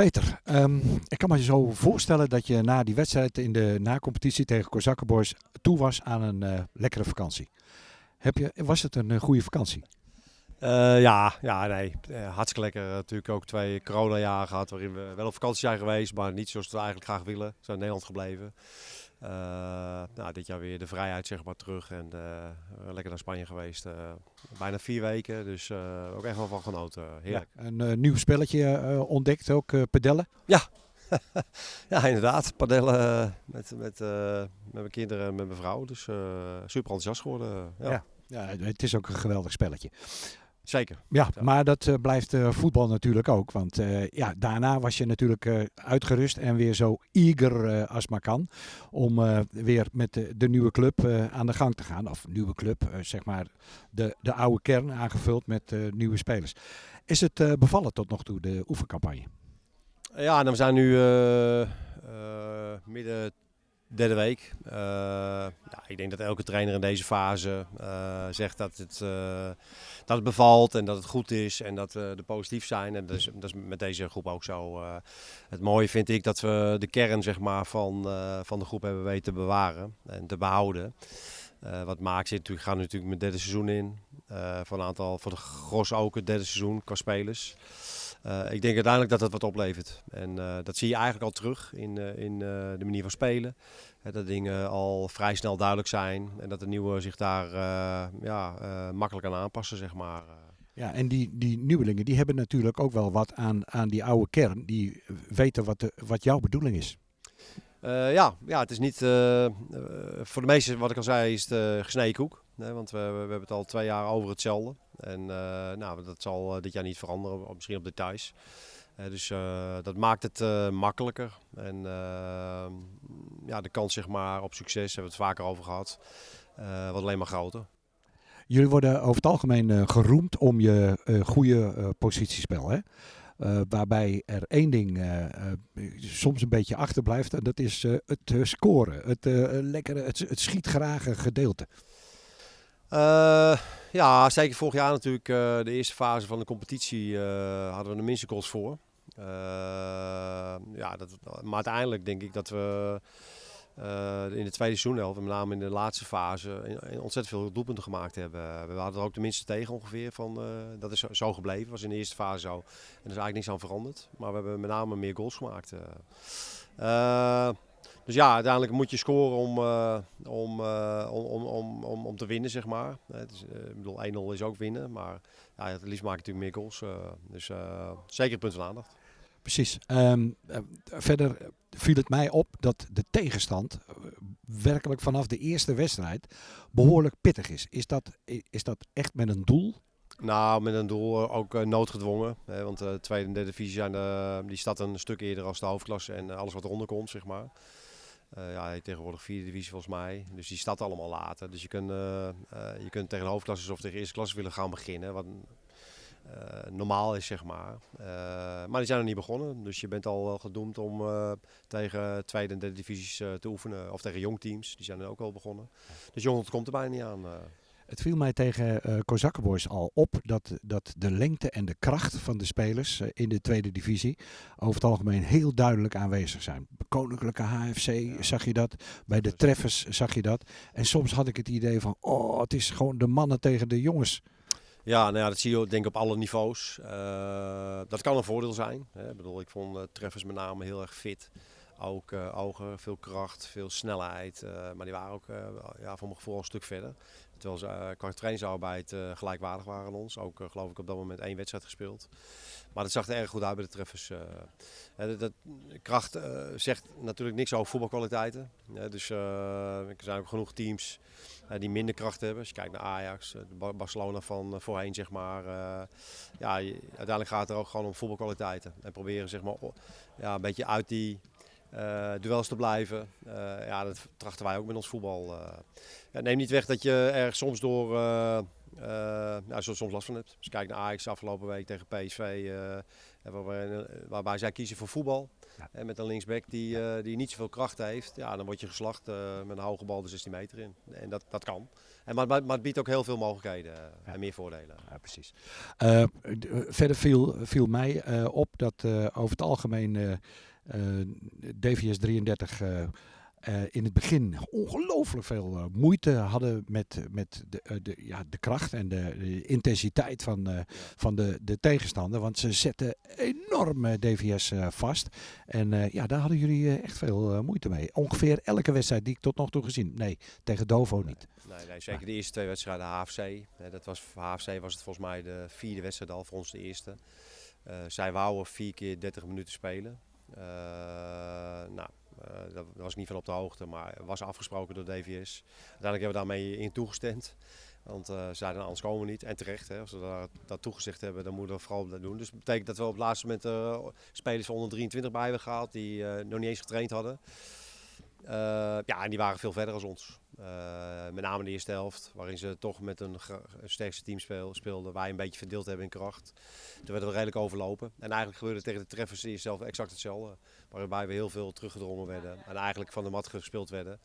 Peter, ehm, ik kan me zo voorstellen dat je na die wedstrijd in de nacompetitie tegen Kozakkenboys toe was aan een eh, lekkere vakantie. Heb je, was het een eh, goede vakantie? Uh, ja, ja, nee. Hartstikke lekker. Natuurlijk ook twee coronajaren gehad waarin we wel op vakantie zijn geweest, maar niet zoals we eigenlijk graag willen. We zijn in Nederland gebleven. Uh, nou, dit jaar weer de vrijheid zeg maar terug en lekker naar Spanje geweest. bijna vier weken, dus ook echt wel van genoten. Heerlijk. Ja, een nieuw spelletje ontdekt, ook padellen? Ja. ja, inderdaad. Padellen met, met, met mijn kinderen en met mijn vrouw. Dus super enthousiast geworden. ja. ja. Ja, het is ook een geweldig spelletje. Zeker. Ja, maar dat uh, blijft uh, voetbal natuurlijk ook. Want uh, ja, daarna was je natuurlijk uitgerust en weer zo eager als maar kan. Om weer met de, de, nieuwe club aan de gang te gaan. Of nieuwe club, zeg maar de, de oude kern aangevuld met nieuwe spelers. Is het bevallen tot nog toe, de oefencampagne? Ja, nou, we zijn nu midden derde week. Uh, ja, ik denk dat elke trainer in deze fase uh, zegt dat het, uh, dat het bevalt en dat het goed is en dat we er positief zijn. En dat is, dat is met deze groep ook zo. het mooie vind ik dat we de kern zeg maar, van, van de groep hebben weten te bewaren en te behouden. wat maakt zit natuurlijk, gaan natuurlijk het derde seizoen in. voor een aantal, voor de gros ook het derde seizoen qua spelers. Uh, ik denk uiteindelijk dat dat wat oplevert. En uh, dat zie je eigenlijk al terug in, uh, in de manier van spelen. dat dingen al vrij snel duidelijk zijn en dat de nieuwe zich daar ja, makkelijk aan aanpassen, zeg maar. Ja, en die, die nieuwelingen die hebben natuurlijk ook wel wat aan, aan die oude kern. Die weten wat, de, wat jouw bedoeling is. ja, ja, het is niet. voor de meesten, wat ik al zei, is het gesneden koek. Nee, want we, we, hebben het al twee jaar over hetzelfde. En uh, nou, dat zal uh, dit jaar niet veranderen, misschien op details. Uh, dus dat maakt het makkelijker. En ja, de kans zeg maar, op succes, hebben we het vaker over gehad, wordt alleen maar groter. Jullie worden over het algemeen geroemd om je goede positiespel. Hè? Waarbij er één ding soms een beetje achterblijft. En dat is het scoren. Het, lekkere, het, het gedeelte. Uh, ja, zeker vorig jaar natuurlijk. Uh, de eerste fase van de competitie uh, hadden we de minste goals voor. ja, dat, maar uiteindelijk denk ik dat we in de tweede seizoen, met name in de laatste fase, ontzettend veel doelpunten gemaakt hebben. We hadden er ook de minste tegen ongeveer. Van, dat is zo gebleven. was in de eerste fase zo. En er is eigenlijk niks aan veranderd. Maar we hebben met name meer goals gemaakt. Dus ja, uiteindelijk moet je scoren om, uh, om, uh, om, om, om, om te winnen, zeg maar. Het is, ik bedoel, 1-0 is ook winnen, maar ja, het liefst maak natuurlijk meer goals. dus zeker een punt van aandacht. Precies. Um, verder viel het mij op dat de tegenstand werkelijk vanaf de eerste wedstrijd behoorlijk pittig is. Is dat, is dat echt met een doel? Nou, met een doel ook noodgedwongen. Hè, want de tweede en derde divisie zijn, die staat een stuk eerder als de hoofdklasse en alles wat eronder komt, zeg maar. Uh, ja, tegenwoordig vierde divisie volgens mij. Dus die staat allemaal later. Dus je kunt, uh, uh, je kunt tegen de hoofdklasses of tegen eerste klasse willen gaan beginnen. Wat normaal is, zeg maar. maar die zijn nog niet begonnen. Dus je bent al gedoemd om tegen tweede en derde divisies te oefenen. Of tegen jongteams. Die zijn er ook al begonnen. Dus jong komt er bijna niet aan. Het viel mij tegen uh, Kozakkenboys al op dat, dat de lengte en de kracht van de spelers uh, in de tweede divisie over het algemeen heel duidelijk aanwezig zijn. Koninklijke HFC ja. zag je dat, bij de treffers zag je dat. En soms had ik het idee van, oh, het is gewoon de mannen tegen de jongens. Ja, nou ja, dat zie je denk ik op alle niveaus. Uh, dat kan een voordeel zijn. Hè. Ik bedoel, ik vond treffers met name heel erg fit. Ook ogen, veel kracht, veel snelheid. maar die waren ook ja, voor mijn gevoel een stuk verder. Terwijl ze qua trainingsarbeid gelijkwaardig waren aan ons. Ook geloof ik op dat moment één wedstrijd gespeeld. Maar dat zag er erg goed uit bij de treffers. Dat, kracht zegt natuurlijk niks over voetbalkwaliteiten. dus er zijn ook genoeg teams die minder kracht hebben. Als je kijkt naar Ajax, Barcelona van voorheen zeg maar. ja, uiteindelijk gaat het er ook gewoon om voetbalkwaliteiten. En proberen zeg maar ja, een beetje uit die duels te blijven. Uh, ja, dat trachten wij ook met ons voetbal. Uh, ja, neem niet weg dat je er soms door ja, soms last van hebt. Als je kijkt naar Ajax afgelopen week tegen PSV, waarbij, waarbij, zij kiezen voor voetbal. En met een linksback die, eh, die niet zoveel kracht heeft, ja, dan word je geslacht eh, met een hoge bal de 16 meter in. En dat, dat kan. En, maar, maar, maar het biedt ook heel veel mogelijkheden eh, Ja. en meer voordelen. Ja, precies. Eh, eh, verder viel, viel mij eh, op dat eh, over het algemeen eh, eh, DVS 33 eh, eh, in het begin ongelooflijk veel eh, moeite hadden met, met de, eh, de, ja, de kracht en de, de intensiteit van, eh, van de, de tegenstander. Want ze zetten enorm eh, DVS eh, vast. En eh, ja, daar hadden jullie eh, echt veel eh, moeite mee. Ongeveer elke wedstrijd die ik tot nog toe gezien. Nee, tegen Dovo niet. Nee, nee, zeker de eerste twee wedstrijden HFC. Hè, dat was, voor HFC was het volgens mij de vierde wedstrijd al, voor ons de eerste. Eh, zij wouden vier keer 30 minuten spelen. Eh, nou, eh, daar was ik niet van op de hoogte, maar was afgesproken door DVS. Uiteindelijk hebben we daarmee in toegestemd. Want eh, ze zeiden anders komen we niet. En terecht, hè, als we dat toegezegd hebben, dan moeten we vooral dat doen. Dus dat betekent dat we op het laatste moment spelers van onder 23 bij hebben gehaald die nog niet eens getraind hadden. Eh, ja, en die waren veel verder als ons. Eh, met name de eerste helft, waarin ze toch met een, een sterkste team speel, speelden. Wij een beetje verdeeld hebben in kracht. Toen werden we redelijk overlopen. En eigenlijk gebeurde tegen de treffers eerste helft exact hetzelfde. Waarbij we heel veel teruggedrongen werden. En eigenlijk van de mat gespeeld werden.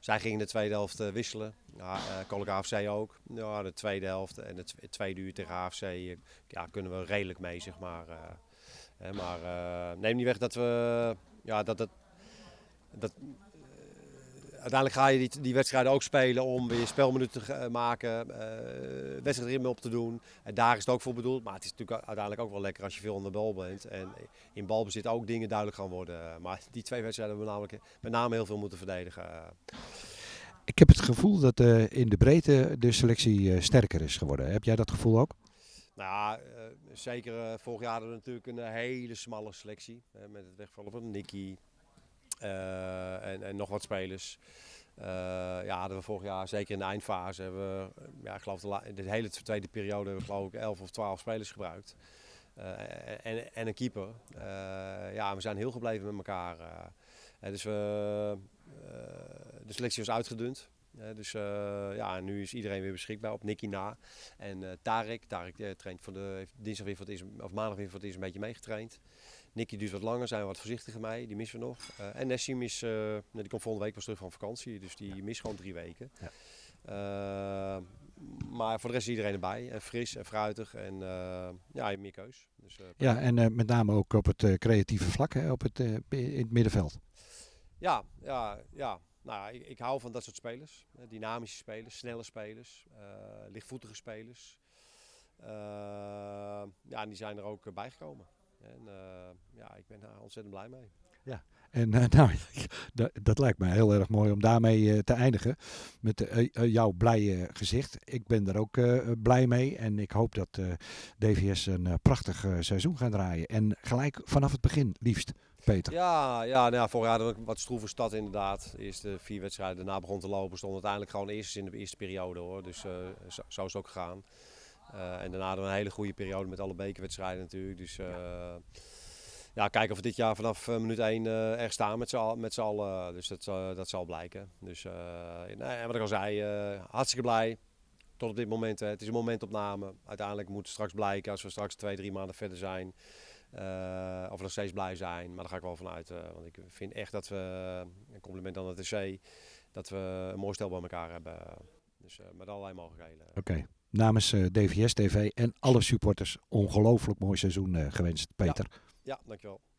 Zij gingen de tweede helft eh, wisselen. Ja, AFC ook. Ja, de tweede helft en het tw- tweede uur tegen AFC ja, kunnen we redelijk mee, zeg maar. Hè, maar neem niet weg dat we... Ja, dat, dat, dat, uiteindelijk ga je die, die wedstrijden ook spelen om weer spelminuten te eh, maken, uh, wedstrijdritme op te doen. En daar is het ook voor bedoeld. Maar het is natuurlijk uiteindelijk ook wel lekker als je veel aan de bal bent. En in balbezit ook dingen duidelijk gaan worden. Maar die twee wedstrijden hebben we namelijk met name heel veel moeten verdedigen. Ik heb het gevoel dat uh, in de breedte de selectie uh, sterker is geworden. Heb jij dat gevoel ook? Nou ja, uh, zeker vorig jaar hadden we natuurlijk een hele smalle selectie. met het wegvallen van Nicky, en, en, nog wat spelers. Uh, ja, hadden we vorig jaar, zeker in de eindfase, hebben we, ja, ik geloof de, hele tweede periode hebben we geloof ik 11 of 12 spelers gebruikt. En, en, een keeper. ja, we zijn heel gebleven met elkaar. dus we, de selectie was uitgedund. dus ja, nu is iedereen weer beschikbaar op Nicky na. En Tarek, Tarek traint voor de, heeft dinsdag weer voor of maandag weer voor het eerst een beetje meegetraind. Nicky duurt wat langer, zijn we wat voorzichtiger mee, die missen we nog. Uh, en Nessim is, uh, die komt volgende week pas terug van vakantie, dus die mist gewoon drie weken. Ja. Uh, maar voor de rest is iedereen erbij, en fris en fruitig en ja, je meer keus. Dus, ja, en met name ook op het creatieve vlak, hè, op het, in het middenveld. Ja, ja, ja. Nou, ik, ik, hou van dat soort spelers. Dynamische spelers, snelle spelers, lichtvoetige spelers. ja, en die zijn er ook bijgekomen. En uh, ja, ik ben daar ontzettend blij mee. Ja, en uh, nou, dat, dat, lijkt me heel erg mooi om daarmee uh, te eindigen. Met jouw blije gezicht. Ik ben er ook blij mee. En ik hoop dat DVS een prachtig seizoen gaat draaien. En gelijk vanaf het begin, liefst. Peter. Ja, ja, nou ja vorig jaar een wat stroeve stad inderdaad. De eerste vier wedstrijden daarna begon te lopen. Stond uiteindelijk gewoon eerst in de eerste periode hoor. Dus zo, zo is het ook gegaan. Uh, en daarna hadden we een hele goede periode met alle bekerwedstrijden natuurlijk. Dus uh, ja. ja, kijken of we dit jaar vanaf uh, minuut 1 er staan met z'n allen. Dus dat, dat zal blijken. Dus nee, en wat ik al zei, hartstikke blij. Tot op dit moment. Hè. Het is een momentopname. Uiteindelijk moet straks blijken als we straks twee, drie maanden verder zijn. of we nog steeds blij zijn. Maar daar ga ik wel vanuit. want ik vind echt dat we, een compliment aan de TC, dat we een mooi stel bij elkaar hebben. Dus met allerlei mogelijkheden. Oké. Okay namens uh, DVS TV en alle supporters ongelooflijk mooi seizoen uh, gewenst, Peter. Ja, ja dankjewel.